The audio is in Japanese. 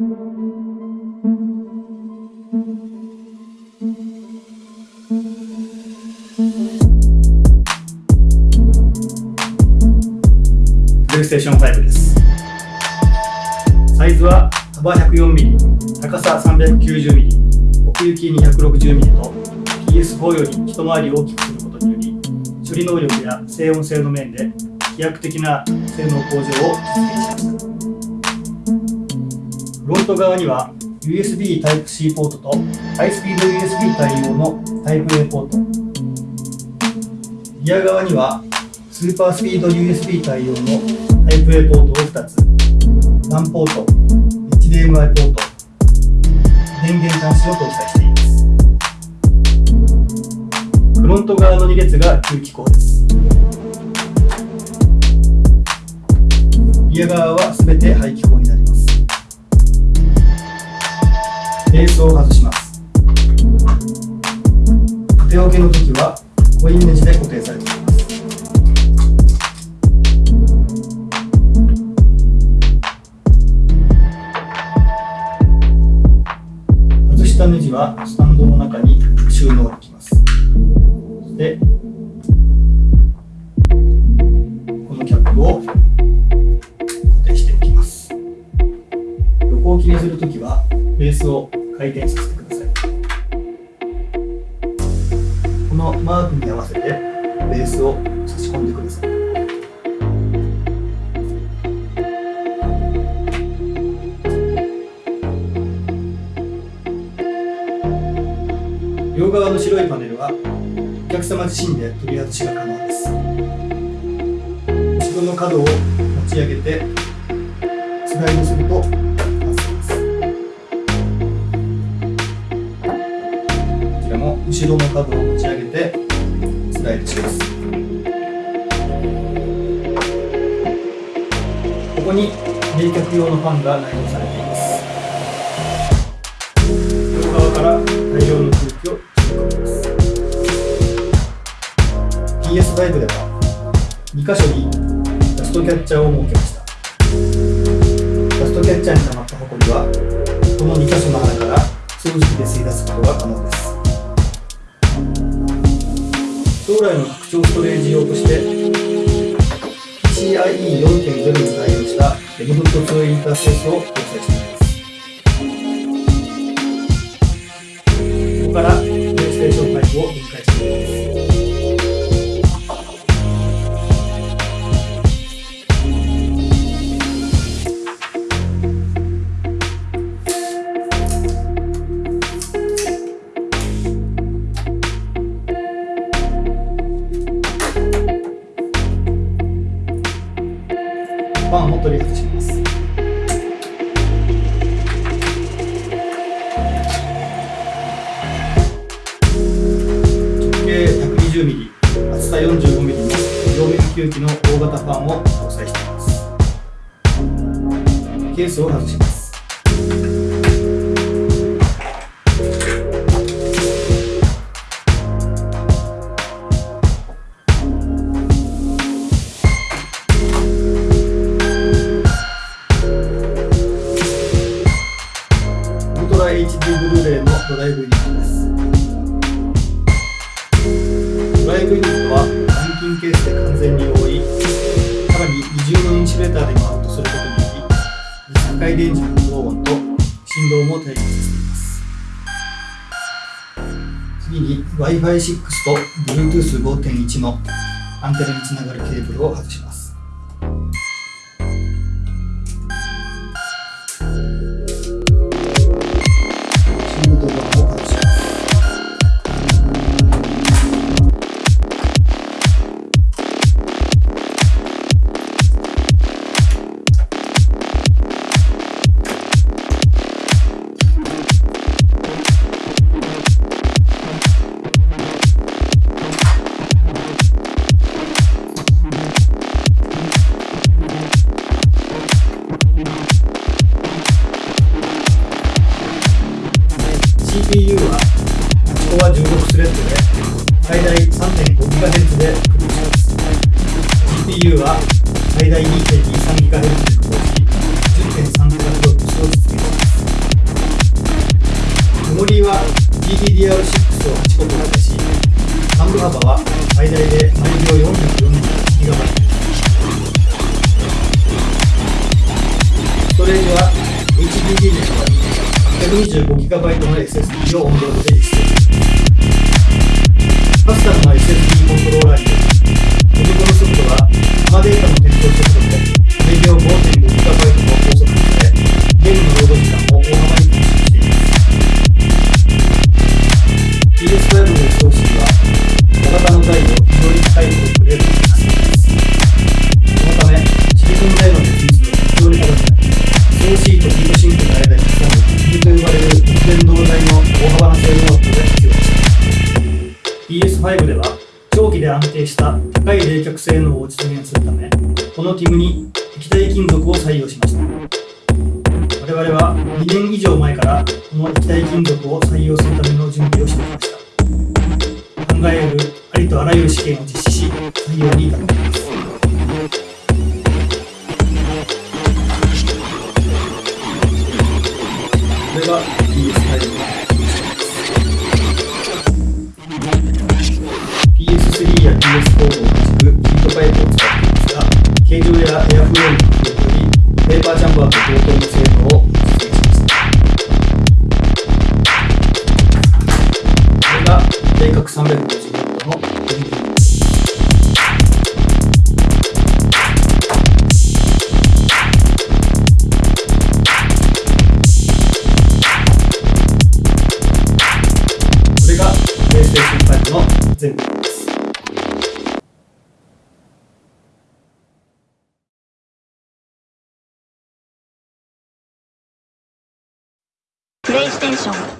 プレイステーション5です。サイズは幅 104mm 高さ 390mm 奥行き 260mm と PS4 より一回り大きくすることにより処理能力や静音性の面で飛躍的な性能向上を実現しましたフロント側には USB Type-C ポートとハイスピード USB 対応の Type-A ポート。リア側にはスーパースピード USB 対応の Type-A ポートを2つ。LAN ポート HDMI ポート。電源端子を搭載しています。フロント側の2列が吸気口です。リア側は全て排気口になります。ベースを外します。縦置けの時はコインネジで固定されています。外したネジはスタンドの中に収納できます。そしてこのキャップを固定しておきます。横置きにするときはベースを回転させてください。このマークに合わせてベースを差し込んでください両側の白いパネルはお客様自身で取り外しが可能です。後ろの角を持ち上げてスライドすると後ろの角を持ち上げてスライドします。ここに冷却用のファンが内蔵されています。両側から大量の空気を取り込みます。PS5 では2箇所にダストキャッチャーを設けました。ダストキャッチャーに溜まったホコリはこの2箇所の穴から掃除機で吸い出すことが可能です。将来の拡張ストレージ用として PCIe4.0 に対応した M.2 インターフェースを搭載しています。ここからプレイステーション5を分解してい吸気の大型ファンを搭載しています。ケースを外します。で完全に覆いさらに20のインシベーターでマウントすることにより3回電磁の高音と振動も低減させています次に Wi-Fi6 と Bluetooth5.1 のアンテナにつながるケーブルを外します。ここは16スレッドで最大 3.5GHz でクリックします GPU は最大 2.23GHz で駆動し 10.3GHz を実現しますメモリーは GDDR6 を8個と渡しサンプル幅は最大で毎秒 440GB ストレージは HDD でした。125GB の SSD をオンボードで実装カスタムな SSD コントローラーにより元々の速度は生データの転送速度と毎秒 5.5GB の高速安定した高い冷却性能を実現するためこのティムに液体金属を採用しました。我々は2年以上前からこの液体金属を採用するための準備をしてきました。考えうるありとあらゆる試験を実施し採用に至っています。これが定角350度のエンジンこれが PlayStation 5の全部です。PlayStation